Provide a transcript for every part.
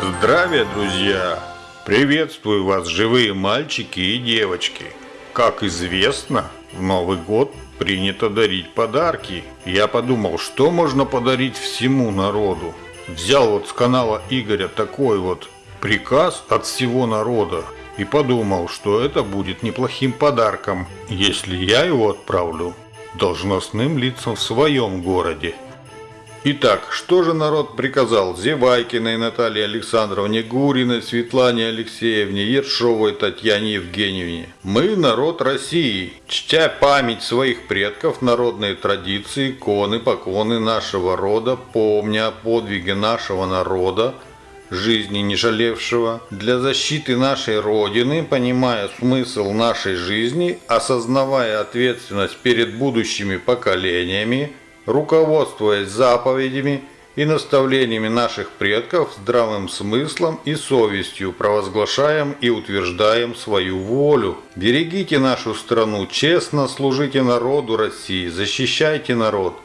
Здравия, друзья! Приветствую вас, живые мальчики и девочки! Как известно, в Новый год принято дарить подарки. Я подумал, что можно подарить всему народу. Взял вот с канала Игоря такой вот приказ от всего народа и подумал, что это будет неплохим подарком, если я его отправлю должностным лицам в своем городе. Итак, что же народ приказал Зевайкиной Наталье Александровне, Гуриной Светлане Алексеевне, Ершовой Татьяне Евгеньевне? Мы народ России, чтя память своих предков, народные традиции, иконы, поклоны нашего рода, помня о подвиге нашего народа, жизни не жалевшего, для защиты нашей Родины, понимая смысл нашей жизни, осознавая ответственность перед будущими поколениями, руководствуясь заповедями и наставлениями наших предков, здравым смыслом и совестью провозглашаем и утверждаем свою волю. Берегите нашу страну, честно служите народу России, защищайте народ –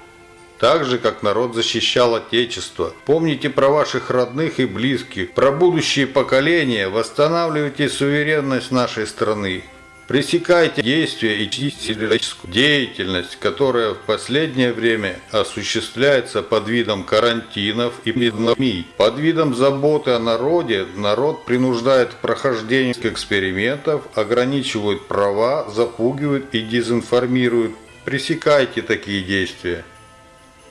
так же, как народ защищал Отечество. Помните про ваших родных и близких, про будущие поколения, восстанавливайте суверенность нашей страны. Пресекайте действия и человеческую деятельность, которая в последнее время осуществляется под видом карантинов и пандемий. Под видом заботы о народе народ принуждает к прохождению экспериментов, ограничивает права, запугивает и дезинформирует. Пресекайте такие действия.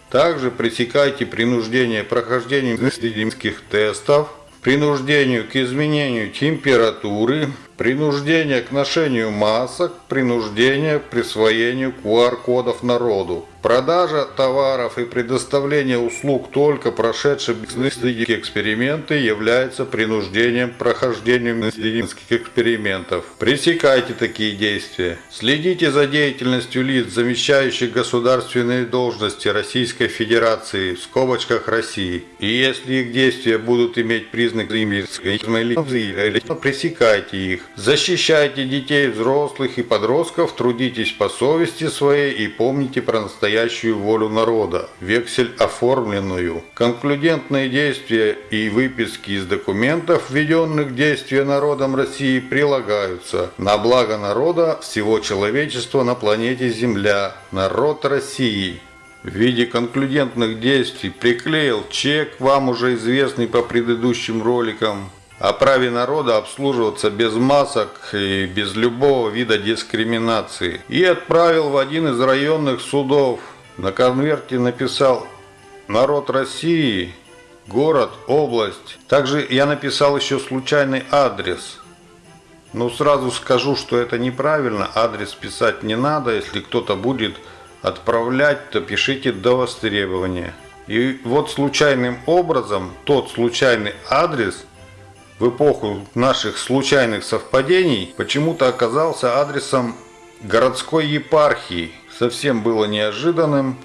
Также пресекайте принуждение прохождения медицинских тестов, принуждению к изменению температуры, принуждение к ношению масок, принуждение к присвоению QR-кодов народу. Продажа товаров и предоставление услуг только прошедшим медицинские эксперименты является принуждением к прохождению медицинских экспериментов. Пресекайте такие действия. Следите за деятельностью лиц, замещающих государственные должности Российской Федерации в скобочках России. И если их действия будут иметь признак пресекайте их. Защищайте детей, взрослых и подростков, трудитесь по совести своей и помните про настоящую волю народа, вексель оформленную. Конклюдентные действия и выписки из документов, введенных в действие народом России, прилагаются на благо народа всего человечества на планете Земля, народ России в виде конклюдентных действий приклеил чек, вам уже известный по предыдущим роликам, о праве народа обслуживаться без масок и без любого вида дискриминации. И отправил в один из районных судов. На конверте написал «Народ России», «Город», «Область». Также я написал еще случайный адрес. Но сразу скажу, что это неправильно. Адрес писать не надо. Если кто-то будет отправлять, то пишите до востребования. И вот случайным образом тот случайный адрес – в эпоху наших случайных совпадений почему-то оказался адресом городской епархии. Совсем было неожиданным,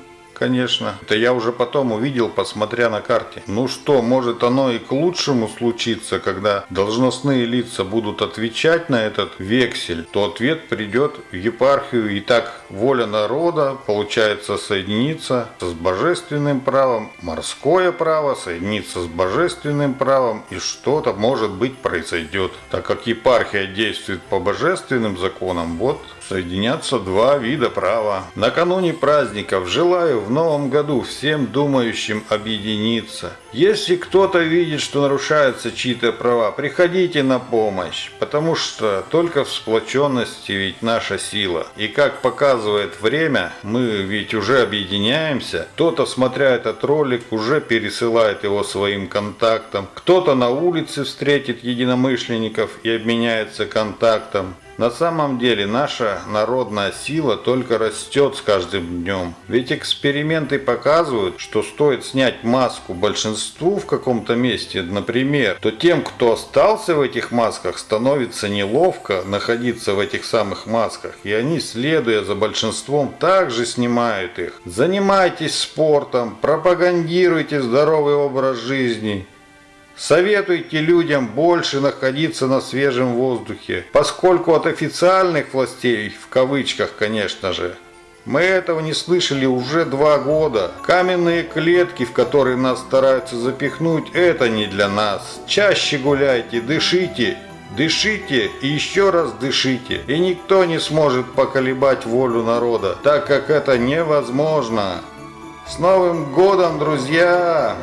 конечно. Это я уже потом увидел, посмотря на карте. Ну что, может оно и к лучшему случится, когда должностные лица будут отвечать на этот вексель, то ответ придет в епархию. И так воля народа, получается, соединиться с божественным правом, морское право соединиться с божественным правом, и что-то, может быть, произойдет. Так как епархия действует по божественным законам, вот соединятся два вида права. Накануне праздников желаю в новом году всем думающим объединиться. Если кто-то видит, что нарушаются чьи-то права, приходите на помощь, потому что только в сплоченности ведь наша сила. И как показывает время, мы ведь уже объединяемся. Кто-то, смотря этот ролик, уже пересылает его своим контактам. Кто-то на улице встретит единомышленников и обменяется контактом. На самом деле наша народная сила только растет с каждым днем. Ведь эксперименты показывают, что стоит снять маску большинству в каком-то месте, например, то тем, кто остался в этих масках, становится неловко находиться в этих самых масках. И они, следуя за большинством, также снимают их. Занимайтесь спортом, пропагандируйте здоровый образ жизни. Советуйте людям больше находиться на свежем воздухе, поскольку от официальных властей, в кавычках, конечно же, Мы этого не слышали уже два года. Каменные клетки, в которые нас стараются запихнуть, это не для нас. Чаще гуляйте, дышите, Дышите и еще раз дышите, и никто не сможет поколебать волю народа, так как это невозможно. С Новым годом, друзья!